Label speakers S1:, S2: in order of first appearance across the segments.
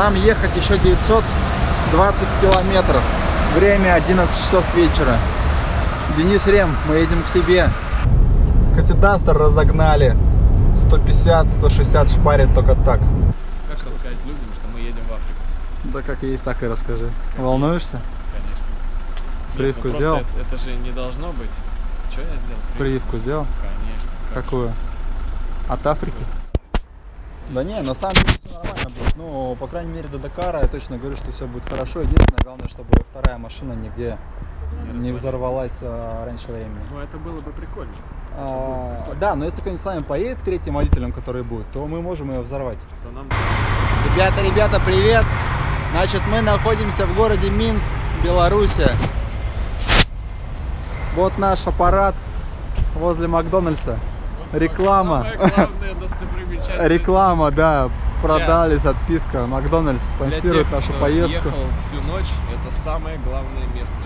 S1: Нам ехать еще 920 километров. Время 11 часов вечера. Денис Рем, мы едем к тебе. Катидастер разогнали. 150-160 шпарит только так.
S2: Как рассказать людям, что мы едем в Африку?
S1: Да как есть, так и расскажи. Волнуешься?
S2: Конечно.
S1: Прививку
S2: ну просто
S1: сделал?
S2: Это, это же не должно быть. Что я сделал?
S1: Прививку сделал?
S2: Конечно. как
S1: Какую? От Африки? Да не, на самом деле. Ну, по крайней мере, до Дакара я точно говорю, что все будет хорошо. Единственное, главное, чтобы вторая машина нигде не
S2: развалилась.
S1: взорвалась а, раньше времени.
S2: Ну это было бы прикольно.
S1: А,
S2: прикольно.
S1: да, но если кто-нибудь с нами поедет третьим водителем, который будет, то мы можем ее взорвать.
S2: То нам
S1: Ребята, ребята, привет! Значит, мы находимся в городе Минск, Белоруссия. Вот наш аппарат возле Макдональдса. Реклама. Реклама, да, продались, отписка. Макдональдс спонсирует
S2: тех,
S1: нашу поездку.
S2: ехал всю ночь, это самое главное место.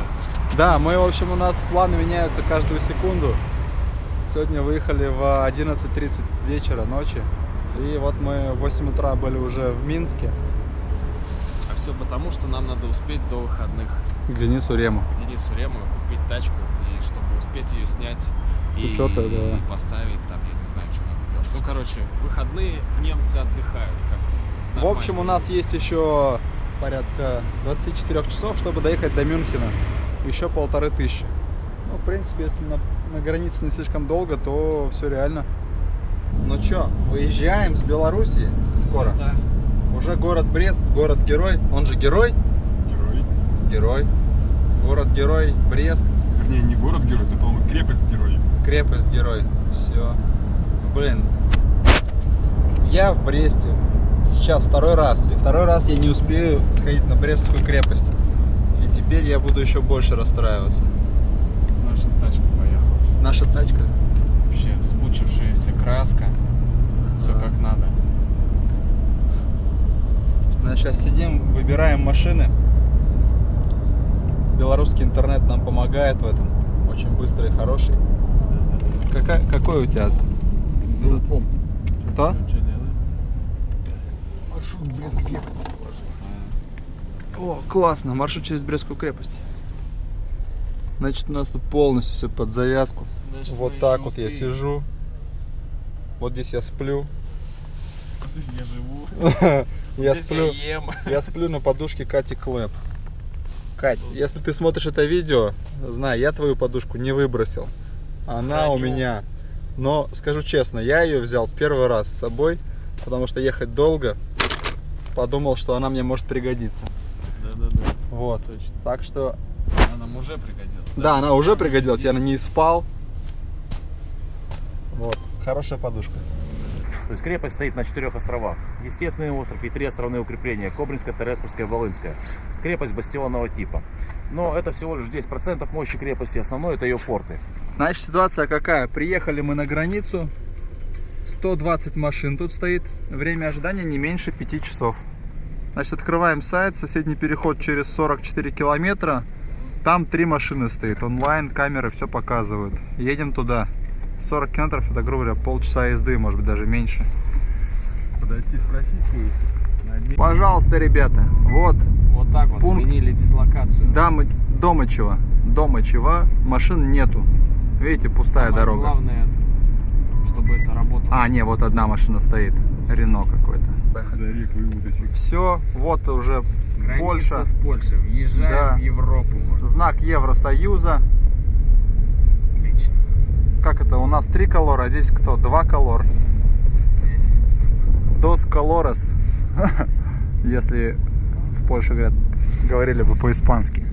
S1: Да, мы, в общем, у нас планы меняются каждую секунду. Сегодня выехали в 11.30 вечера, ночи. И вот мы в 8 утра были уже в Минске.
S2: А все потому, что нам надо успеть до выходных
S1: К Денису Рему.
S2: к Денису Рему купить тачку, и чтобы успеть ее снять
S1: С
S2: и
S1: учета, да.
S2: поставить там, я не знаю, что. Ну, короче, выходные немцы отдыхают. Как
S1: В общем, у нас есть еще порядка 24 часов, чтобы доехать до Мюнхена. Еще полторы тысячи. Ну, в принципе, если на, на границе не слишком долго, то все реально. Ну что, выезжаем с Белоруссии скоро.
S2: Высота.
S1: Уже город Брест, город-герой. Он же герой?
S3: Герой.
S1: Герой. Город-герой, Брест,
S3: Вернее, не город-герой, это, по-моему, крепость-герой.
S1: крепость-герой. Все. Блин, я в Бресте сейчас второй раз. И второй раз я не успею сходить на Брестскую крепость. И теперь я буду еще больше расстраиваться.
S2: Наша тачка поехала.
S1: Наша тачка.
S2: Вообще вспучившаяся краска. Все
S1: Да.
S2: как надо.
S1: Мы сейчас сидим, выбираем машины. Белорусский интернет нам помогает в этом. Очень быстрый и хороший. Какая, какой у тебя?
S3: Группом.
S1: Кто?
S3: Маршрут Брестской крепости.
S1: О, классно, маршрут через Брестскую крепость. Значит, у нас тут полностью все под завязку.
S2: Значит,
S1: вот так вот я сижу. Вот здесь я сплю.
S2: Здесь я живу.
S1: Я сплю.
S2: я
S1: сплю на подушке Кати Клэп. Кать, если ты смотришь это видео, знай, я твою подушку не выбросил. Она у меня. Но скажу честно, я ее взял первый раз с собой, потому что ехать долго. Подумал, что она мне может пригодиться.
S2: Да-да-да.
S1: Вот.
S2: Точно.
S1: Так что,
S2: Она нам уже пригодилась.
S1: да, она уже пригодилась, я на ней спал. Вот, хорошая подушка.
S4: То есть крепость стоит на четырех островах. Естественный остров и три островные укрепления. Кобринское, Тереспольское, Волынское. Крепость бастионного типа. Но это всего лишь 10% мощи крепости. Основное это ее форты.
S1: Значит, ситуация какая? Приехали мы на границу. 120 машин тут стоит. Время ожидания не меньше 5 часов. Значит, открываем сайт. Соседний переход через 44 километра. Там три машины стоит. Онлайн, камеры все показывают. Едем туда. 40 километров, это, грубо говоря, полчаса езды, может быть, даже меньше.
S3: Подойти спросить.
S1: Пожалуйста, ребята, вот
S2: Вот так вот
S1: Пункт.
S2: сменили дислокацию.
S1: Дамы, Домычева. Домычева, машин нету. Видите, пустая
S2: Самое
S1: дорога.
S2: Главное, чтобы это работало.
S1: А, не, вот одна машина стоит. Рено какой-то. Все, вот уже
S2: Граница
S1: Польша.
S2: с Польшей. Въезжаем
S1: Да.
S2: в Европу. можно
S1: знак Евросоюза.
S2: Отлично.
S1: Как это? У нас три колор, а здесь кто? Два колор.
S2: Здесь
S1: Dos colores. Если в Польше говорят, говорили бы по-испански.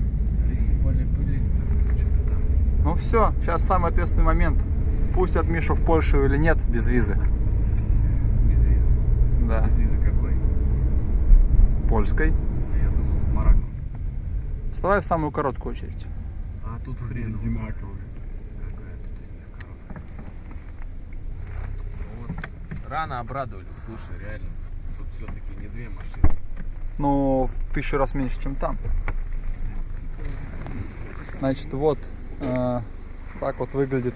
S2: Лисиполи, пылисто, что-то там.
S1: Ну все, сейчас самый ответственный момент. Пустят Мишу в Польшу или нет без визы.
S2: Без визы.
S1: Да,
S2: Без визы какой?
S1: польской.
S2: А я думал, в Марокко.
S1: Вставай в самую короткую очередь.
S2: А тут хрен. них короткая. Вот. Рано обрадовались, слушай, реально. Тут все-таки не две машины.
S1: Ну, в тысячу раз меньше, чем там. Значит, вот так вот выглядит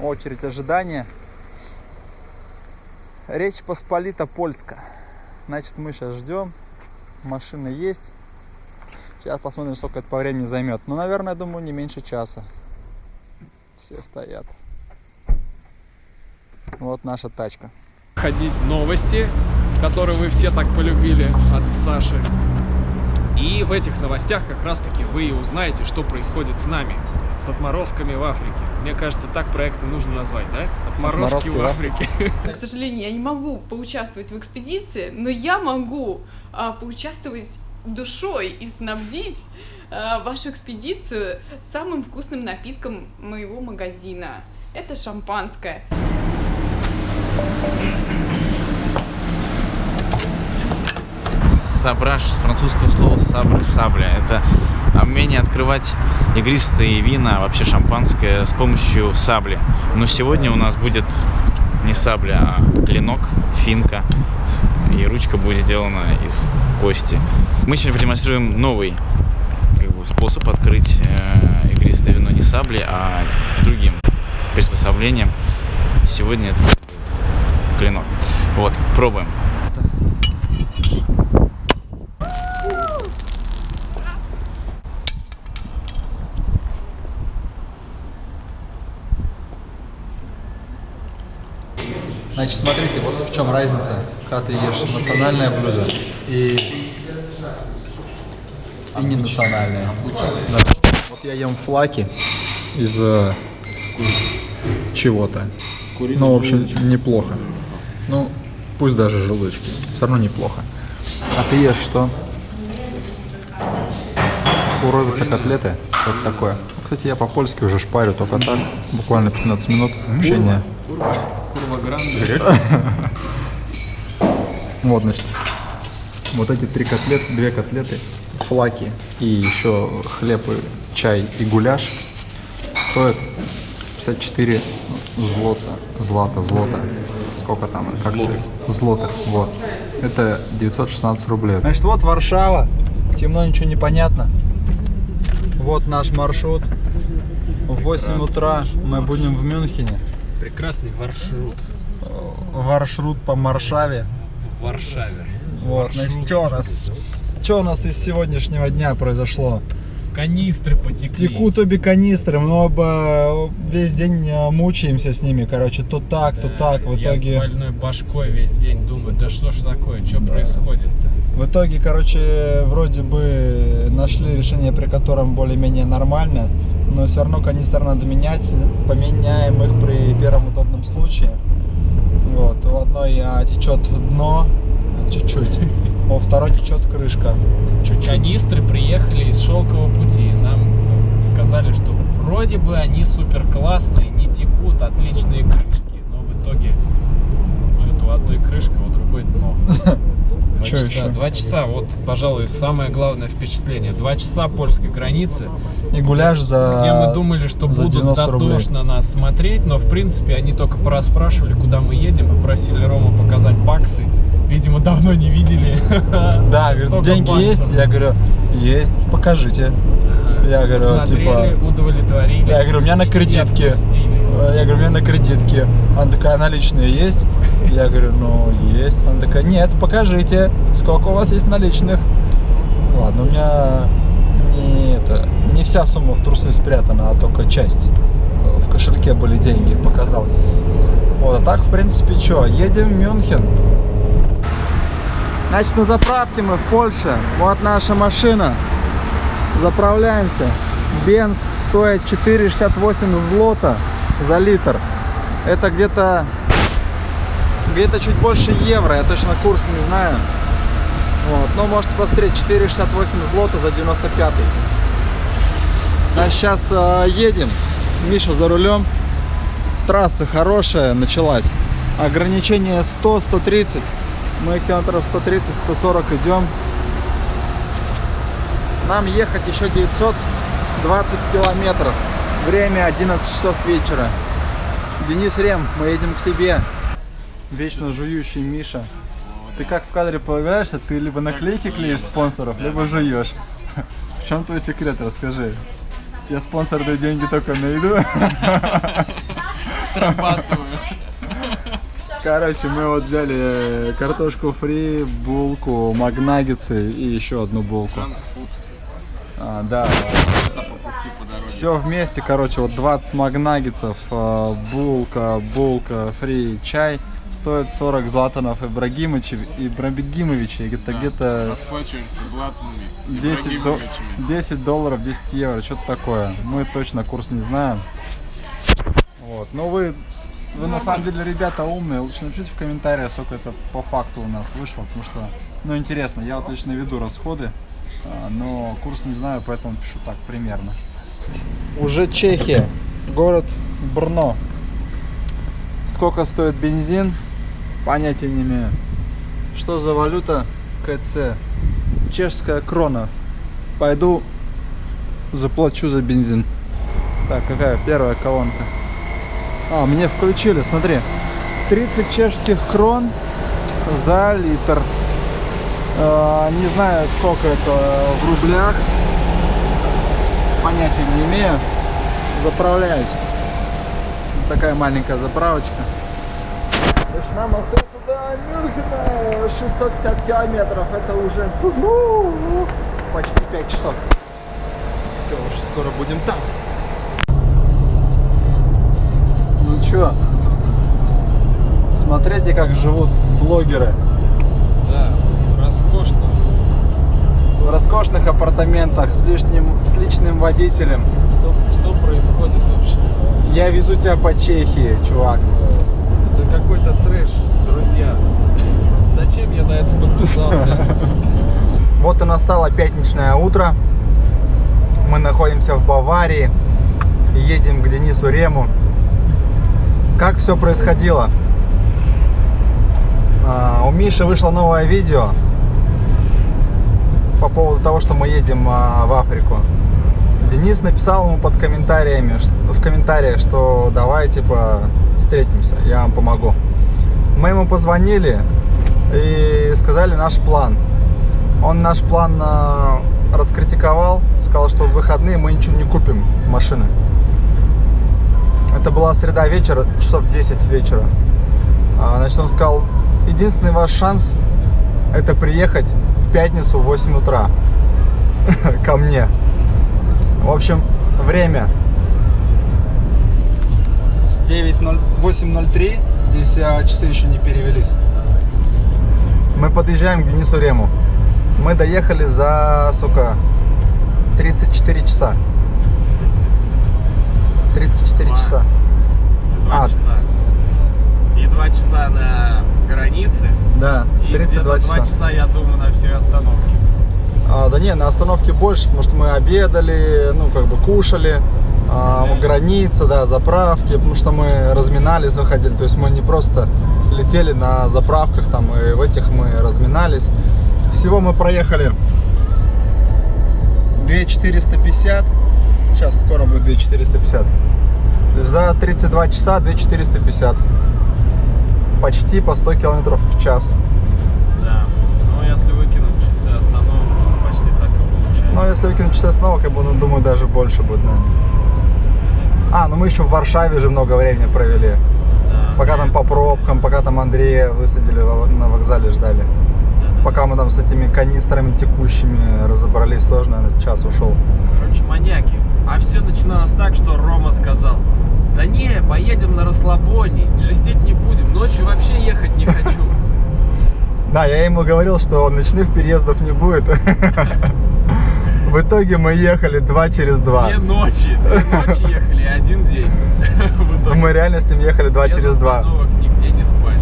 S1: очередь ожидания. Речь Посполита Польска. Значит, мы сейчас ждем. Машина есть. Сейчас посмотрим, сколько это по времени займет. Ну, наверное, думаю, не меньше часа. Все стоят. Вот наша тачка.
S2: ходить новости, которые вы все так полюбили от Саши. И в этих новостях как раз-таки вы и узнаете, что происходит с нами, с отморозками в Африке. Мне кажется, так проекты нужно назвать, да? Отморозки
S1: Отморозки
S2: в
S1: в
S2: Африке.
S5: К сожалению, я не могу поучаствовать в экспедиции, но я могу а, поучаствовать душой и снабдить а, вашу экспедицию самым вкусным напитком моего магазина. Это шампанское.
S6: Сабраж с французского слова сабр, сабля. Это умение открывать игристые вина, вообще шампанское с помощью сабли. Но сегодня у нас будет не сабля, а клинок, финка. И ручка будет сделана из кости. Мы сегодня продемонстрируем новый как бы, способ открыть э, игристое вино не саблей, а другим приспособлением. Сегодня это клинок. Вот, пробуем.
S1: Значит, смотрите, вот в чем разница, когда ты ешь национальное блюдо и, и не национальное. Да. Вот я ем флаки из э, чего-то. Ну, в общем, неплохо. Ну, пусть даже желудочки, все равно неплохо. А ты ешь что? Куровица котлеты, что-то такое. Кстати, я по-польски уже шпарю только так, буквально 15 минут общения.
S2: Курва Гранде.
S1: Вот, значит, вот эти три котлеты, две котлеты, флаки и еще хлеб, и чай и гуляш стоят 54 злота, злата, злота. Сколько там? Как злотых. Злотых, вот. Это 916 рублей. Значит, вот Варшава. Темно, ничего не понятно. Вот наш маршрут. В 8 утра мы будем в Мюнхене.
S2: Прекрасный маршрут
S1: Маршрут по Маршаве.
S2: в Варшаве.
S1: Вот, значит, что у нас? Что у нас из сегодняшнего дня произошло?
S2: Канистры потекли.
S1: Текут обе канистры, мы оба весь день э, мучаемся с ними, короче, то так, то так, в
S2: Я с
S1: итоге,
S2: больной башкой весь день думаю, да что ж такое, что происходит-то?
S1: В итоге, короче, вроде бы нашли решение, при котором более-менее нормально, но все равно канистры надо менять, поменяем их при первом удобном случае. Вот, у одной а, течет дно чуть-чуть, у второй течет крышка чуть-чуть.
S2: Канистры приехали из шелкового пути. Нам э, сказали, что вроде бы они супер классные, не текут, отличные крышки. Но в итоге что-то у одной крышка, у другой дно. Два часа,
S1: ещё?
S2: два часа, вот, пожалуй, самое главное впечатление. Два часа польской границы,
S1: И гуляш за...
S2: где мы думали, что будут
S1: 90 рублей.
S2: дотошно нас смотреть, но в принципе они только пораспрашивали, куда мы едем, попросили Рому показать баксы. Видимо, давно не видели.
S1: Да, говорит, деньги
S2: баксов.
S1: есть? Я говорю, есть, покажите. Я говорю,
S2: Смотрели,
S1: типа,
S2: удовлетворились.
S1: Я говорю, у меня на кредитке.
S2: отпустили.
S1: Я говорю, у меня на кредитке. Она такая, наличные есть? Я говорю, ну, есть. Она такая, нет, покажите, сколько у вас есть наличных. Ладно, у меня не, это, не вся сумма в трусы спрятана, а только часть. В кошельке были деньги, показал. Вот, а так, в принципе, что, едем в Мюнхен. Значит, на заправке мы в Польше. Вот наша машина. Заправляемся. Бенз стоит 4,68 злота за литр. Это где-то где-то чуть больше евро. Я точно курс не знаю. Вот. Но можете посмотреть 4,68 злота за 95. А сейчас э, едем. Миша за рулем. Трасса хорошая началась. Ограничение 100-130. Мы километров 130-140 идем. Нам ехать еще 920 километров. Время 11 часов вечера. Денис Рем, мы едем к тебе. Вечно жующий Миша. Ты как в кадре появляешься, ты либо наклейки клеишь спонсоров, либо жуешь. В чем твой секрет, расскажи. Я спонсорные деньги только найду.
S2: Отрабатываю.
S1: Короче, мы вот взяли э, картошку фри, булку, магнаггетсы и еще одну булку. А, да. Все вместе, короче, вот 20 магнаггетсов, э, булка, булка, фри, чай стоит 40 златанов Ибрагимовича, Ибрагимовича, где-то где-то
S2: Расплачиваемся златными
S1: 10, до- 10 долларов, 10 евро, что-то такое. Мы точно курс не знаем. Вот. Но вы, вы на самом деле ребята умные. Лучше напишите в комментариях, сколько это по факту у нас вышло, потому что, ну, интересно. Я вот лично веду расходы, а, но курс не знаю, поэтому пишу так примерно. Уже Чехия, город Брно. Сколько стоит бензин? Понятия не имею. Что за валюта? КЦ. Чешская крона. Пойду заплачу за бензин. Так, какая первая колонка? А, мне включили, смотри. 30 чешских крон за литр. Э, не знаю, сколько это в рублях. Понятия не имею. Заправляюсь. Такая маленькая заправочка. Значит, нам остается до Мюнхена 650 километров. Это уже почти 5 часов. Все, уже скоро будем там. Ну чё, смотрите, как живут блогеры. В роскошных апартаментах с, лишним, с личным водителем.
S2: Что, что происходит вообще?
S1: Я везу тебя по Чехии, чувак.
S2: Это какой-то трэш, друзья. Зачем я на это подписался?
S1: Вот и настало пятничное утро. Мы находимся в Баварии. Едем к Денису Рему. Как все происходило? А, у Миши вышло новое видео по поводу того, что мы едем а, в Африку. Денис написал ему под комментариями, в комментариях, что давай типа встретимся, я вам помогу. Мы ему позвонили и сказали наш план. Он наш план а, раскритиковал, сказал, что в выходные мы ничего не купим машины. Это была среда вечера, часов 10 вечера. А, Значит, он сказал, единственный ваш шанс это приехать пятницу в 8 утра ко мне. В общем, время 9:0 8.03. Здесь а, часы еще не перевелись. Мы подъезжаем к Денису Рему. Мы доехали за, сука, 34 часа. 34 часа.
S2: 32
S1: А.
S2: часа. И 2 часа на границе.
S1: Да,
S2: И
S1: 32
S2: где-то 2
S1: часа.
S2: часа, я думаю, на все остановки.
S1: А, да не, на остановке больше, потому что мы обедали, ну, как бы кушали, а, граница, да, заправки, потому что мы разминались, выходили, то есть мы не просто летели на заправках, там, и в этих мы разминались. Всего мы проехали 2450, сейчас скоро будет 2450. То есть за 32 часа 2450. Почти по 100 километров в час.
S2: Да. Ну, если выкинуть часы остановок, то почти так и получается.
S1: Ну, если выкинуть часы остановок, я буду, думаю, даже больше будет, наверное. А, ну мы еще в Варшаве же много времени провели.
S2: Да.
S1: Пока там по пробкам, пока там Андрея высадили на вокзале, ждали. Пока мы там с этими канистрами текущими разобрались, тоже, наверное, час ушел.
S2: Короче, маньяки. А все начиналось так, что Рома сказал, да не, поедем на расслабоне, жестить не будем, ночью вообще ехать не хочу.
S1: Да, я ему говорил, что ночных переездов не будет. В итоге мы ехали два через два.
S2: Две ночи, две ночи ехали, один день.
S1: Мы реально с ним ехали два через два.
S2: нигде не спали.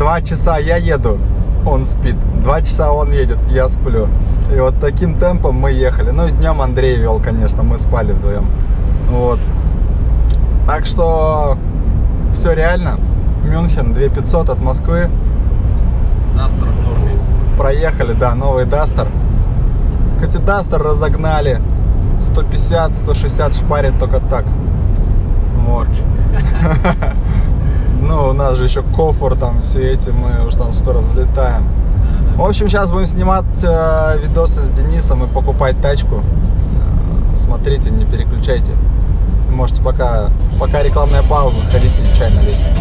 S1: Два часа я еду, он спит. Два часа он едет, я сплю. И вот таким темпом мы ехали. Ну и днем Андрей вел, конечно, мы спали вдвоем. Вот. Так что все реально. Мюнхен 2500 от Москвы.
S2: Дастер в норме.
S1: Проехали, да, новый Дастер. Кстати, Дастер разогнали. 150, 160 шпарит только так. Вот. Ну, у нас же еще кофр, там все эти, мы уже там скоро взлетаем. В общем, сейчас будем снимать э, видосы с Денисом и покупать тачку. Э, Смотрите, не переключайте. Можете пока, пока рекламная пауза, сходите чай налейте.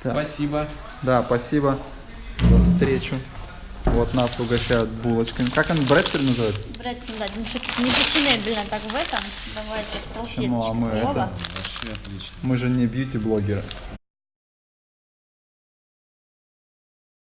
S2: Спасибо.
S1: Да, спасибо за встречу. Вот нас угощают булочками. Как он, бретель называется?
S7: Бретсон, да, не, не фешенебельно так в этом. Давайте в салфеточку.
S1: Ну, а мы
S7: Вова.
S1: это... Мы же не бьюти-блогеры.